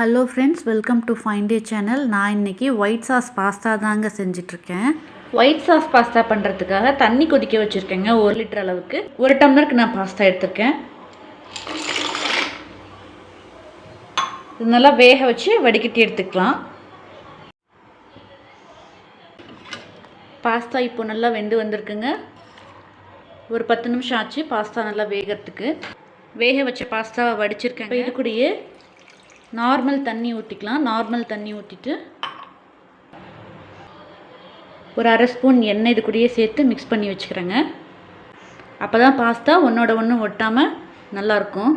Hello friends welcome to fine day channel நான் இன்றைக்கி white sauce pasta தாங்க செஞ்சிட்ருக்கேன் white sauce pasta பண்ணுறதுக்காக தண்ணி கொதிக்க வச்சுருக்கேங்க ஒரு லிட்டர் அளவுக்கு. ஒரு டம்ளருக்கு நான் பாஸ்தா எடுத்திருக்கேன். இது நல்லா வேக வச்சு வடிகட்டி எடுத்துக்கலாம். பாஸ்தா இப்போ நல்லா வெந்து வந்திருக்குங்க. ஒரு பத்து நிமிஷம் ஆச்சு பாஸ்தா நல்லா வேகிறதுக்கு. வேக வச்ச பாஸ்தாவை வடிச்சிருக்கேன் இது கூடயே நார்மல் தண்ணி ஊற்றிக்கலாம் நார்மல் தண்ணி ஊற்றிட்டு ஒரு அரை ஸ்பூன் எண்ணெய் இது கூடயே சேர்த்து மிக்ஸ் பண்ணி வச்சுக்கிறேங்க. அப்போ தான் பாஸ்தா ஒன்றோட ஒன்று ஒட்டாமல் நல்லாயிருக்கும்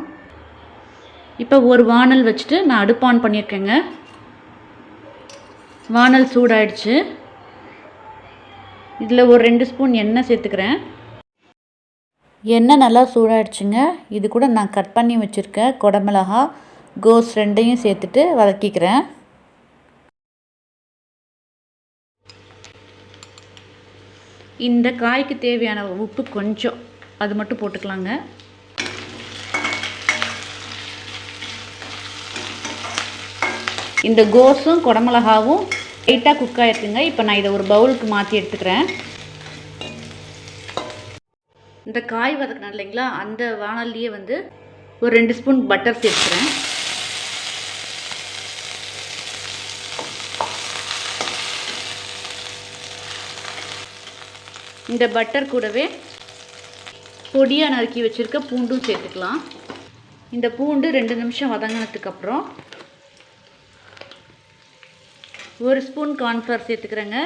இப்போ ஒரு வானல் வச்சுட்டு நான் அடுப்பு ஆன் பண்ணியிருக்கேங்க வானல் சூடாயிடுச்சு. இதில் ஒரு ரெண்டு ஸ்பூன் எண்ணெய் சேர்த்துக்கிறேன். எண்ணெய் நல்லா சூடாயிடுச்சுங்க. இது கூட நான் கட் பண்ணி வச்சுருக்கேன் குடமிளகா கோஸ் ரெண்டையும் சேர்த்துட்டு வதக்கிக்கிறேன். இந்த காய்க்கு தேவையான உப்பு கொஞ்சம். அது மட்டும் போட்டுக்கலாங்க. இந்த கோஸும் குடமிளகாவும் லைட்டாக குக் ஆகிருக்குங்க இப்போ நான் இதை ஒரு பவுலுக்கு மாற்றி எடுத்துக்கிறேன். இந்த காய் வதக்கினேன் இல்லைங்களா? அந்த வானல்லையே வந்து ஒரு ரெண்டு ஸ்பூன் பட்டர் சேர்த்துக்கிறேன். இந்த பட்டர் கூடவே பொடியாக நறுக்கி வச்சுருக்க பூண்டும் சேர்த்துக்கலாம். இந்த பூண்டு ரெண்டு நிமிஷம் வதங்கினதுக்கப்புறம் ஒரு ஸ்பூன் கார்ன்ஃப்ளவர் சேர்த்துக்கிறேங்க.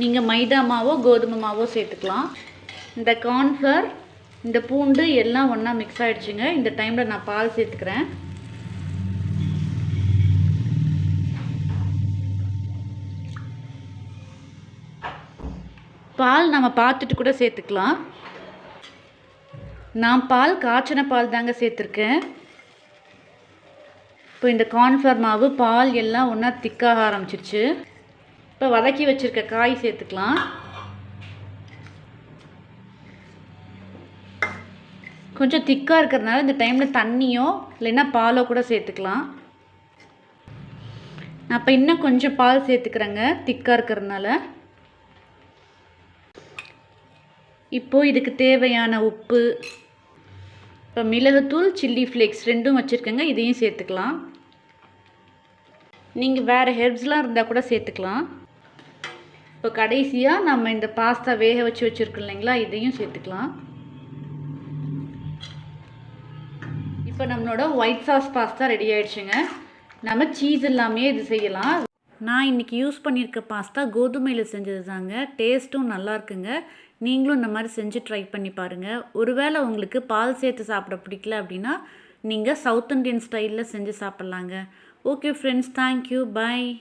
நீங்கள் மைதா மாவோ கோதுமை மாவோ சேர்த்துக்கலாம். இந்த கார்ன்ஃப்ளவர் இந்த பூண்டு எல்லாம் ஒன்றா மிக்ஸ் ஆகிடுச்சுங்க இந்த டைமில் நான் பால் சேர்த்துக்கிறேன். பால் நம்ம பார்த்துட்டு கூட சேர்த்துக்கலாம். நான் பால் காய்ச்சின பால் தாங்க சேர்த்துருக்கேன். இப்போ இந்த கார்ன்ஃப்ளவர் மாவு பால் எல்லாம் ஒன்றா திக்காக ஆரம்பிச்சிருச்சு. இப்போ வதக்கி வச்சுருக்க காய் சேர்த்துக்கலாம். கொஞ்சம் திக்காக இருக்கிறதுனால இந்த டைமில் தண்ணியோ இல்லைன்னா பாலோ கூட சேர்த்துக்கலாம். நான் இப்போ இன்னும் கொஞ்சம் பால் சேர்த்துக்கிறேங்க திக்காக இருக்கிறதுனால. இப்போது இதுக்கு தேவையான உப்பு இப்போ மிளகுத்தூள் சில்லி ஃப்ளேக்ஸ் ரெண்டும் வச்சுருக்கேங்க. இதையும் சேர்த்துக்கலாம். நீங்கள் வேறு ஹெர்ப்ஸ்லாம் இருந்தால் கூட சேர்த்துக்கலாம். இப்போ கடைசியாக நம்ம இந்த பாஸ்தா வேக வச்சு வச்சுருக்கோம் இல்லைங்களா இதையும் சேர்த்துக்கலாம். இப்போ நம்மளோட ஒயிட் சாஸ் பாஸ்தா ரெடி ஆயிடுச்சுங்க. நம்ம சீஸ் இல்லாமே இது செய்யலாம். நான் இன்றைக்கி யூஸ் பண்ணியிருக்க பாஸ்தா கோதுமையில் செஞ்சது தாங்க. டேஸ்ட்டும் நல்லா இருக்குங்க. நீங்களும் இந்த மாதிரி செஞ்சு ட்ரை பண்ணி பாருங்கள் ஒருவேளை உங்களுக்கு பால் சேர்த்து சாப்பிட பிடிக்கல அப்படின்னா நீங்கள் சவுத் இண்டியன் ஸ்டைலில் செஞ்சு சாப்பிட்லாங்க. Okay friends thank you bye